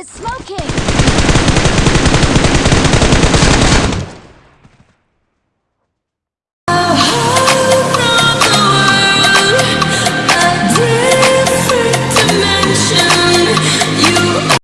is smoking!